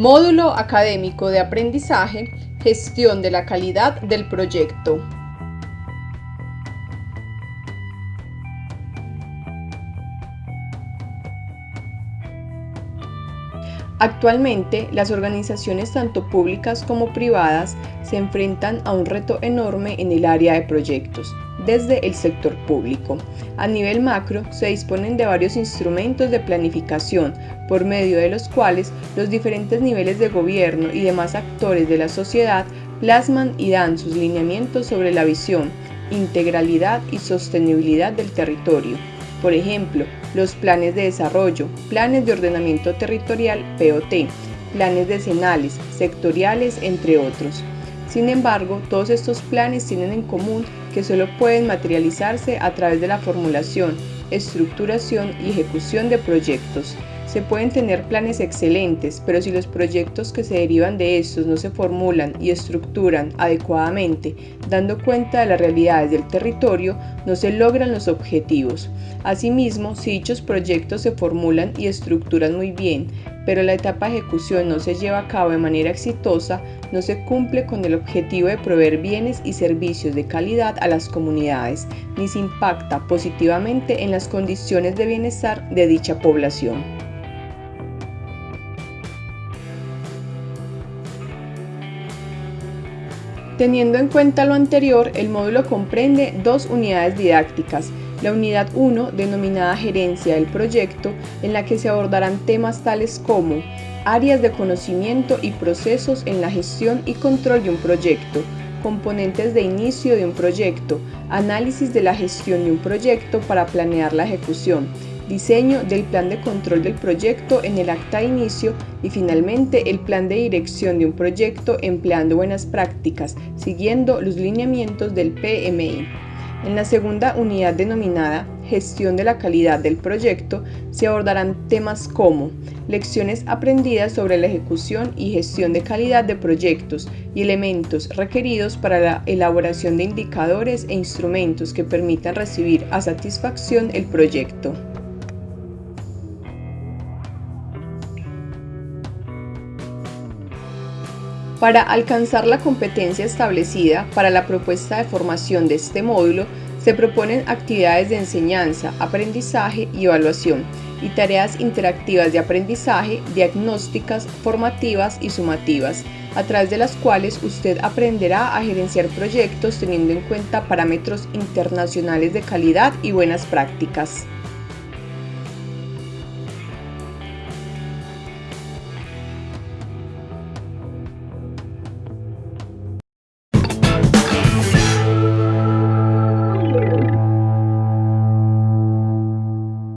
Módulo académico de aprendizaje, gestión de la calidad del proyecto. Actualmente, las organizaciones tanto públicas como privadas se enfrentan a un reto enorme en el área de proyectos, desde el sector público. A nivel macro, se disponen de varios instrumentos de planificación, por medio de los cuales los diferentes niveles de gobierno y demás actores de la sociedad plasman y dan sus lineamientos sobre la visión, integralidad y sostenibilidad del territorio. Por ejemplo, los planes de desarrollo, planes de ordenamiento territorial POT, planes decenales, sectoriales, entre otros. Sin embargo, todos estos planes tienen en común que solo pueden materializarse a través de la formulación, estructuración y ejecución de proyectos. Se pueden tener planes excelentes, pero si los proyectos que se derivan de estos no se formulan y estructuran adecuadamente, dando cuenta de las realidades del territorio, no se logran los objetivos. Asimismo, si dichos proyectos se formulan y estructuran muy bien, pero la etapa de ejecución no se lleva a cabo de manera exitosa, no se cumple con el objetivo de proveer bienes y servicios de calidad a las comunidades, ni se impacta positivamente en las condiciones de bienestar de dicha población. Teniendo en cuenta lo anterior, el módulo comprende dos unidades didácticas, la unidad 1, denominada Gerencia del Proyecto, en la que se abordarán temas tales como áreas de conocimiento y procesos en la gestión y control de un proyecto, componentes de inicio de un proyecto, análisis de la gestión de un proyecto para planear la ejecución, diseño del plan de control del proyecto en el acta de inicio y finalmente el plan de dirección de un proyecto empleando buenas prácticas, siguiendo los lineamientos del PMI. En la segunda unidad denominada Gestión de la calidad del proyecto se abordarán temas como lecciones aprendidas sobre la ejecución y gestión de calidad de proyectos y elementos requeridos para la elaboración de indicadores e instrumentos que permitan recibir a satisfacción el proyecto. Para alcanzar la competencia establecida para la propuesta de formación de este módulo, se proponen actividades de enseñanza, aprendizaje y evaluación y tareas interactivas de aprendizaje, diagnósticas, formativas y sumativas, a través de las cuales usted aprenderá a gerenciar proyectos teniendo en cuenta parámetros internacionales de calidad y buenas prácticas.